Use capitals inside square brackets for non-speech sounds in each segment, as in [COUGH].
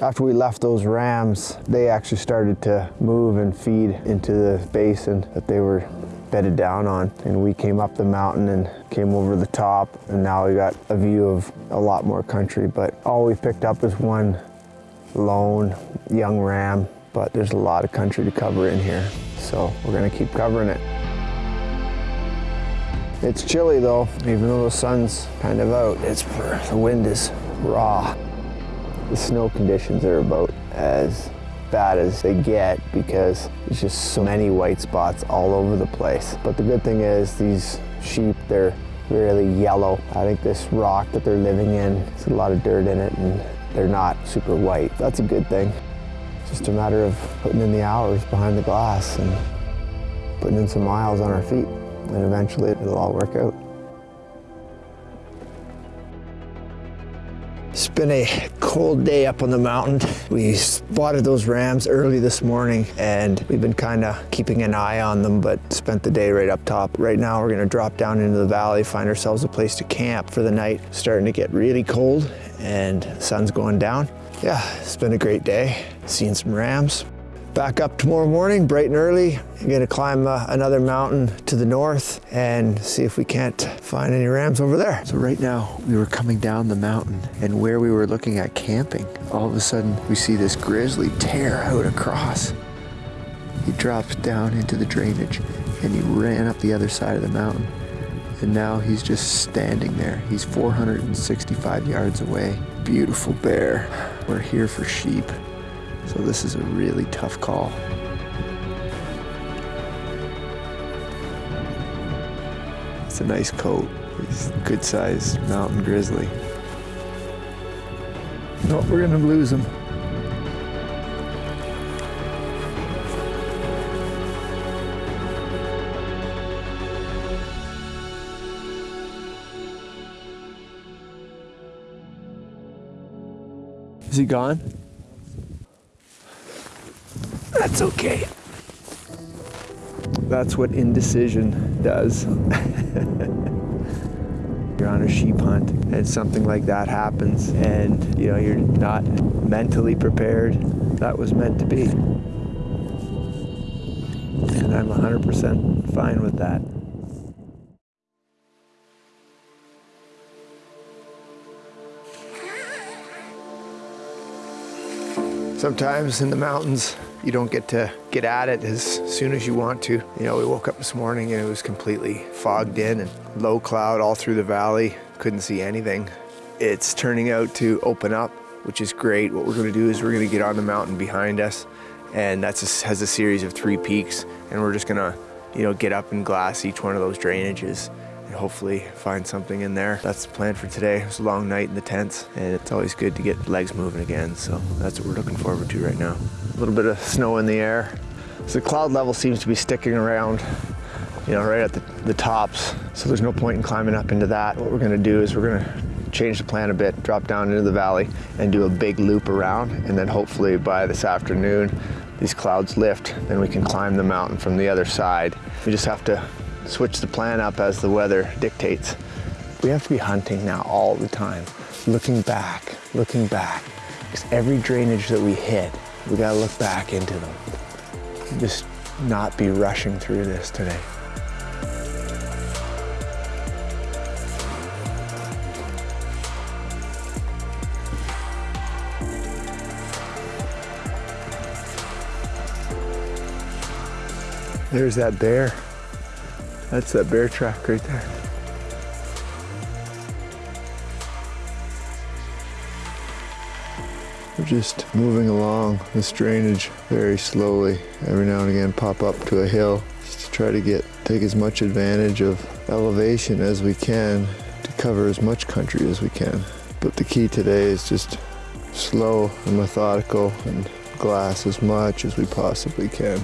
After we left those rams, they actually started to move and feed into the basin that they were bedded down on. And we came up the mountain and came over the top and now we got a view of a lot more country. But all we picked up is one lone young ram, but there's a lot of country to cover in here. So we're gonna keep covering it. It's chilly though, even though the sun's kind of out, it's the wind is raw. The snow conditions are about as bad as they get because there's just so many white spots all over the place. But the good thing is these sheep, they're really yellow. I think this rock that they're living in, there's a lot of dirt in it and they're not super white. That's a good thing. It's just a matter of putting in the hours behind the glass and putting in some miles on our feet and eventually it'll all work out. It's been a cold day up on the mountain. We spotted those rams early this morning and we've been kind of keeping an eye on them but spent the day right up top. Right now we're going to drop down into the valley, find ourselves a place to camp for the night. Starting to get really cold and sun's going down. Yeah, it's been a great day. Seeing some rams, back up tomorrow morning, bright and early. I'm gonna climb uh, another mountain to the north and see if we can't find any rams over there. So right now we were coming down the mountain and where we were looking at camping, all of a sudden we see this grizzly tear out across. He drops down into the drainage and he ran up the other side of the mountain. And now he's just standing there. He's 465 yards away. Beautiful bear. We're here for sheep. So this is a really tough call. It's a nice coat. He's a good sized mountain grizzly. No, we're gonna lose him. Is he gone? That's okay. That's what indecision does. [LAUGHS] you're on a sheep hunt and something like that happens and you know you're not mentally prepared. That was meant to be. And I'm 100% fine with that. Sometimes in the mountains, you don't get to get at it as soon as you want to. You know, we woke up this morning and it was completely fogged in and low cloud all through the valley. Couldn't see anything. It's turning out to open up, which is great. What we're gonna do is we're gonna get on the mountain behind us and that has a series of three peaks and we're just gonna, you know, get up and glass each one of those drainages and hopefully find something in there. That's the plan for today. It was a long night in the tents and it's always good to get legs moving again. So that's what we're looking forward to right now. Little bit of snow in the air. So the cloud level seems to be sticking around you know, right at the, the tops. So there's no point in climbing up into that. What we're gonna do is we're gonna change the plan a bit, drop down into the valley and do a big loop around. And then hopefully by this afternoon, these clouds lift, then we can climb the mountain from the other side. We just have to switch the plan up as the weather dictates. We have to be hunting now all the time, looking back, looking back. Because every drainage that we hit, we gotta look back into them. Just not be rushing through this today. There's that bear. That's that bear track right there. We're just moving along this drainage very slowly. Every now and again pop up to a hill just to try to get take as much advantage of elevation as we can to cover as much country as we can. But the key today is just slow and methodical and glass as much as we possibly can.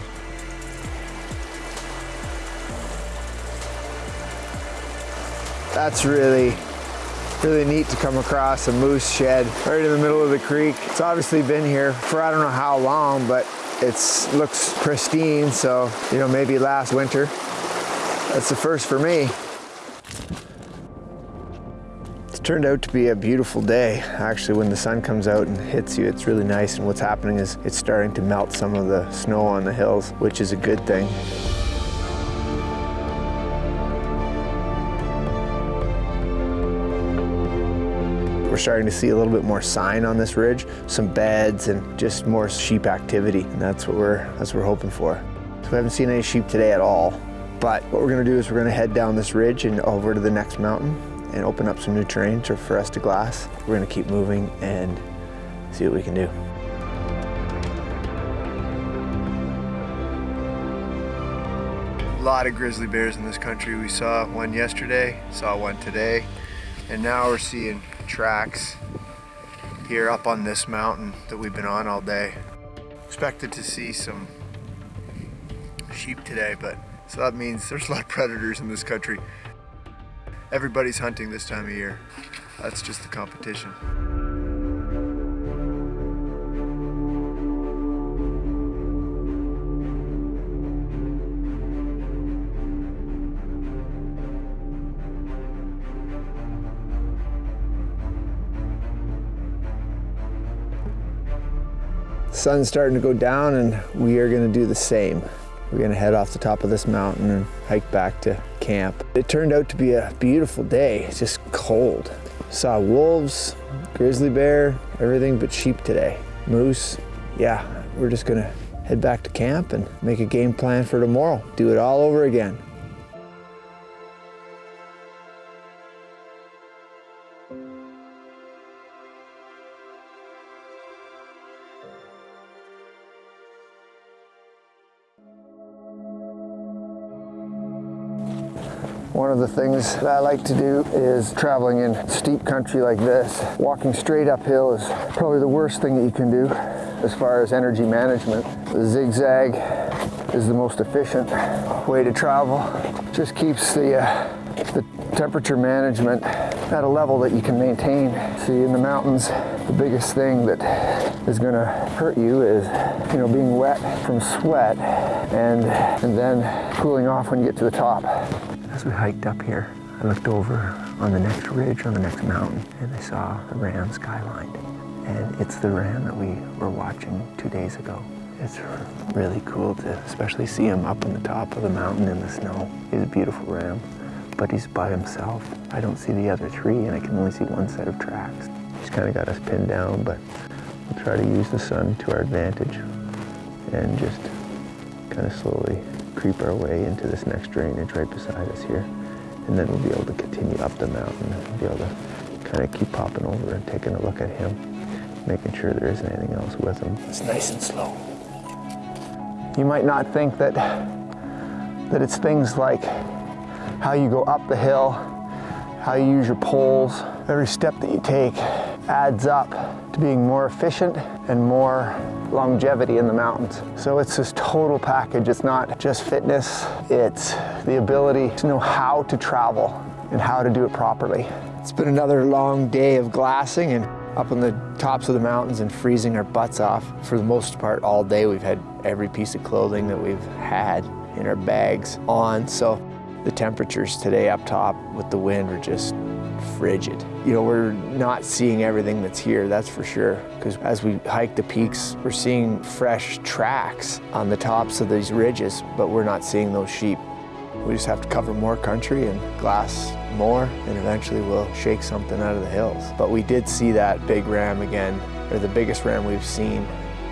That's really, really neat to come across a moose shed right in the middle of the creek. It's obviously been here for I don't know how long, but it looks pristine, so, you know, maybe last winter. That's the first for me. Let's Turned out to be a beautiful day. Actually, when the sun comes out and hits you, it's really nice. And what's happening is it's starting to melt some of the snow on the hills, which is a good thing. We're starting to see a little bit more sign on this ridge, some beds and just more sheep activity. And that's what we're, that's what we're hoping for. So we haven't seen any sheep today at all. But what we're gonna do is we're gonna head down this ridge and over to the next mountain and open up some new terrain for us to glass. We're gonna keep moving and see what we can do. A lot of grizzly bears in this country. We saw one yesterday, saw one today, and now we're seeing tracks here up on this mountain that we've been on all day. Expected to see some sheep today, but so that means there's a lot of predators in this country. Everybody's hunting this time of year. That's just the competition. Sun's starting to go down and we are to do the same. We're to head off the top of this mountain and hike back to camp. It turned out to be a beautiful day, it's just cold. Saw wolves, grizzly bear, everything but sheep today. Moose, yeah, we're just to head back to camp and make a game plan for tomorrow. Do it all over again. One of the things that I like to do is traveling in steep country like this. Walking straight uphill is probably the worst thing that you can do as far as energy management. The zigzag is the most efficient way to travel. Just keeps the, uh, the temperature management at a level that you can maintain. See, in the mountains, the biggest thing that is going to hurt you is, you know, being wet from sweat and, and then cooling off when you get to the top. As we hiked up here, I looked over on the next ridge, on the next mountain, and I saw a ram skyline. And it's the ram that we were watching two days ago. It's really cool to especially see him up on the top of the mountain in the snow. He's a beautiful ram, but he's by himself. I don't see the other three, and I can only see one set of tracks. He's kind of got us pinned down, but we'll try to use the sun to our advantage and just kind of slowly creep our way into this next drainage right beside us here. And then we'll be able to continue up the mountain and be able to kind of keep popping over and taking a look at him, making sure there isn't anything else with him. It's nice and slow. You might not think that, that it's things like how you go up the hill, how you use your poles, every step that you take adds up to being more efficient and more longevity in the mountains. So it's this total package. It's not just fitness, it's the ability to know how to travel and how to do it properly. It's been another long day of glassing and up on the tops of the mountains and freezing our butts off. For the most part, all day we've had every piece of clothing that we've had in our bags on. So the temperatures today up top with the wind are just frigid. You know, we're not seeing everything that's here, that's for sure. Because as we hike the peaks, we're seeing fresh tracks on the tops of these ridges, but we're not seeing those sheep. We just have to cover more country and glass more, and eventually we'll shake something out of the hills. But we did see that big ram again, or the biggest ram we've seen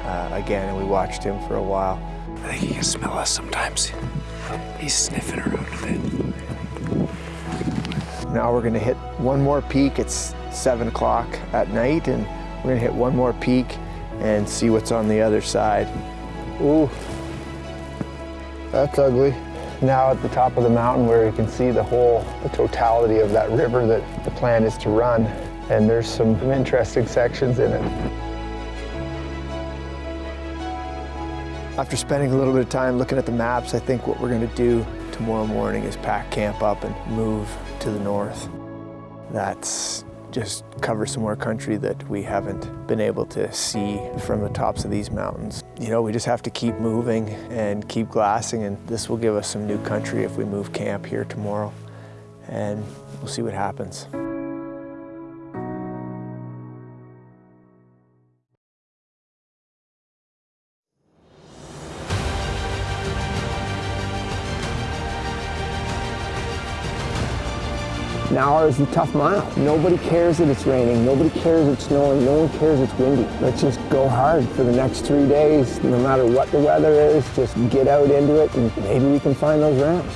uh, again, and we watched him for a while. I think he can smell us sometimes. He's sniffing around a bit. Now we're gonna hit one more peak. It's seven o'clock at night and we're gonna hit one more peak and see what's on the other side. Ooh, that's ugly. Now at the top of the mountain where you can see the whole, the totality of that river that the plan is to run. And there's some interesting sections in it. After spending a little bit of time looking at the maps, I think what we're gonna do tomorrow morning is pack camp up and move to the north. That's just cover some more country that we haven't been able to see from the tops of these mountains. You know, we just have to keep moving and keep glassing and this will give us some new country if we move camp here tomorrow and we'll see what happens. Now is the tough mile. Nobody cares that it's raining. Nobody cares it's snowing. No one cares it's windy. Let's just go hard for the next three days, no matter what the weather is. Just get out into it, and maybe we can find those ramps.